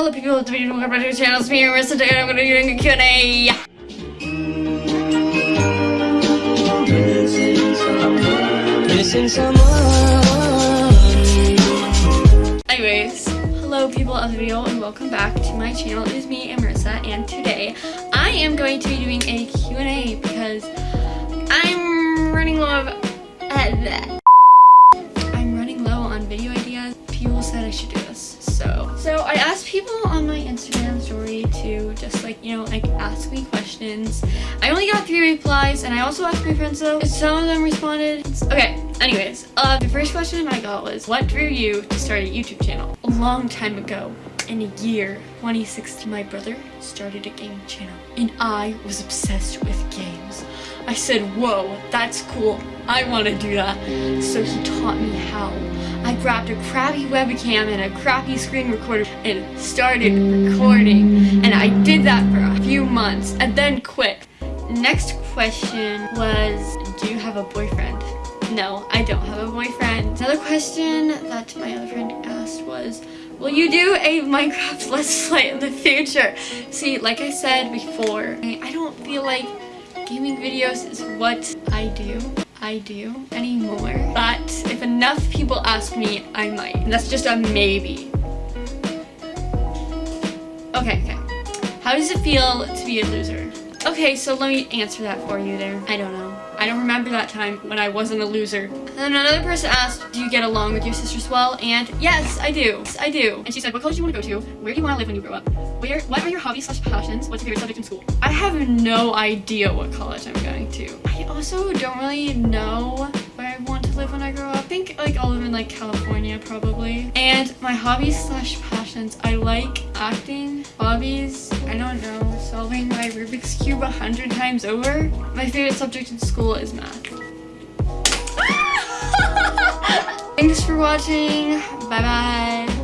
Hello people, welcome back to the channel. It's me, Marissa, today I'm to be doing a Q&A. Missing someone. Anyways, hello people of the video and welcome back to my channel. It is me, Marissa, and today I am going to be doing a Q&A because I'm running low of... Uh, I'm running low on video ideas. People said I should do this, so... So I asked people on my Instagram story to just like, you know, like ask me questions. I only got three replies and I also asked my friends though. Some of them responded. Okay, anyways, uh, the first question I got was, what drew you to start a YouTube channel? A long time ago, in a year 2016, my brother started a gaming channel and I was obsessed with games. I said, whoa, that's cool. I want to do that. So he taught me how. I grabbed a crappy webcam and a crappy screen recorder and started recording. And I did that for a few months and then quit. Next question was, do you have a boyfriend? No, I don't have a boyfriend. Another question that my other friend asked was, will you do a Minecraft Let's Play in the future? See, like I said before, I don't feel like gaming videos is what I do. I do anymore. But if enough people ask me, I might. And that's just a maybe. Okay, okay. How does it feel to be a loser? Okay, so let me answer that for you there. I don't know. I don't remember that time when I wasn't a loser. And then another person asked, do you get along with your sisters well? And yes, I do. Yes, I do. And she said, what college do you want to go to? Where do you want to live when you grow up? Where, what are your hobbies slash passions? What's your favorite subject in school? I have no idea what college I'm going to. I also don't really know where I want to live when I grow up. I think like I'll live in like California probably. And my hobbies slash passions, I like acting. Hobbies, I don't know, solving my Rubik's Cube a hundred times over. My favorite subject in school is math. Thanks for watching. Bye bye.